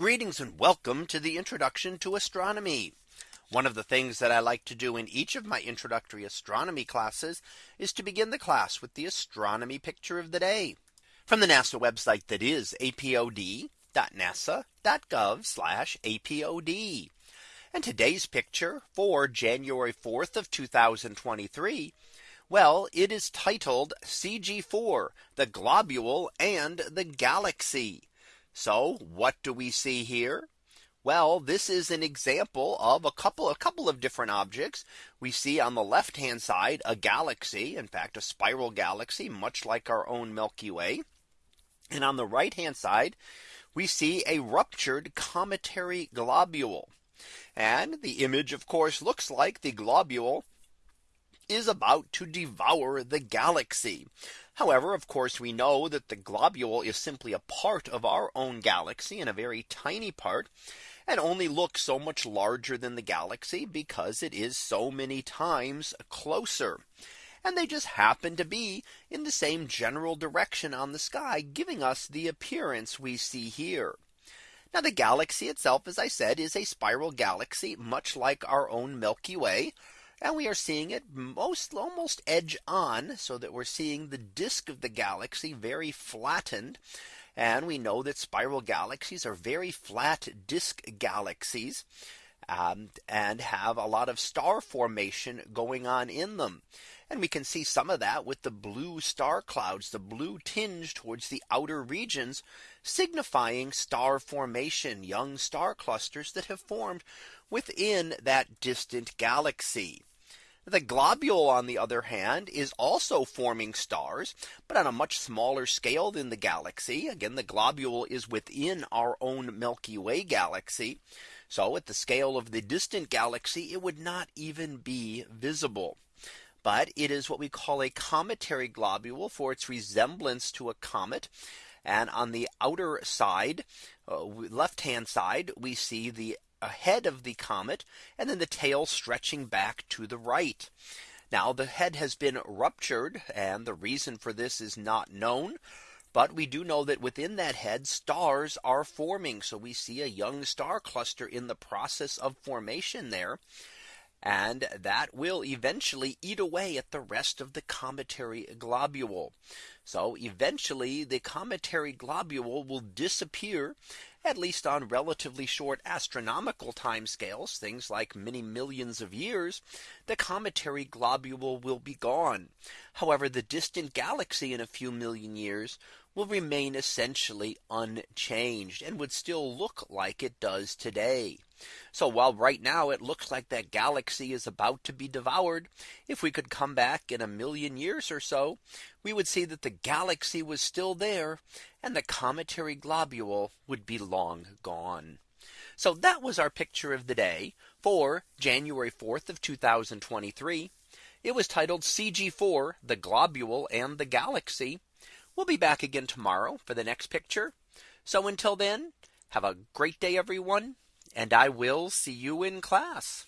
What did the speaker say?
Greetings and welcome to the introduction to astronomy. One of the things that I like to do in each of my introductory astronomy classes is to begin the class with the astronomy picture of the day from the NASA website that is apod.nasa.gov apod. And today's picture for January 4th of 2023. Well, it is titled CG4, the globule and the galaxy. So what do we see here? Well, this is an example of a couple a couple of different objects. We see on the left hand side a galaxy, in fact, a spiral galaxy, much like our own Milky Way. And on the right hand side, we see a ruptured cometary globule. And the image, of course, looks like the globule is about to devour the galaxy. However, of course, we know that the globule is simply a part of our own galaxy and a very tiny part and only looks so much larger than the galaxy because it is so many times closer. And they just happen to be in the same general direction on the sky, giving us the appearance we see here. Now the galaxy itself, as I said, is a spiral galaxy, much like our own Milky Way. And we are seeing it most almost edge on so that we're seeing the disk of the galaxy very flattened. And we know that spiral galaxies are very flat disk galaxies. Um, and have a lot of star formation going on in them. And we can see some of that with the blue star clouds, the blue tinge towards the outer regions, signifying star formation, young star clusters that have formed within that distant galaxy. The globule, on the other hand, is also forming stars, but on a much smaller scale than the galaxy. Again, the globule is within our own Milky Way galaxy. So at the scale of the distant galaxy, it would not even be visible. But it is what we call a cometary globule for its resemblance to a comet. And on the outer side, uh, left hand side, we see the ahead of the comet and then the tail stretching back to the right. Now the head has been ruptured and the reason for this is not known. But we do know that within that head stars are forming. So we see a young star cluster in the process of formation there. And that will eventually eat away at the rest of the cometary globule. So eventually the cometary globule will disappear at least on relatively short astronomical timescales, things like many millions of years, the cometary globule will be gone. However, the distant galaxy in a few million years will remain essentially unchanged and would still look like it does today. So while right now it looks like that galaxy is about to be devoured, if we could come back in a million years or so, we would see that the galaxy was still there and the cometary globule would be long gone. So that was our picture of the day for January 4th of 2023. It was titled CG4, the globule and the galaxy. We'll be back again tomorrow for the next picture. So until then, have a great day, everyone and I will see you in class.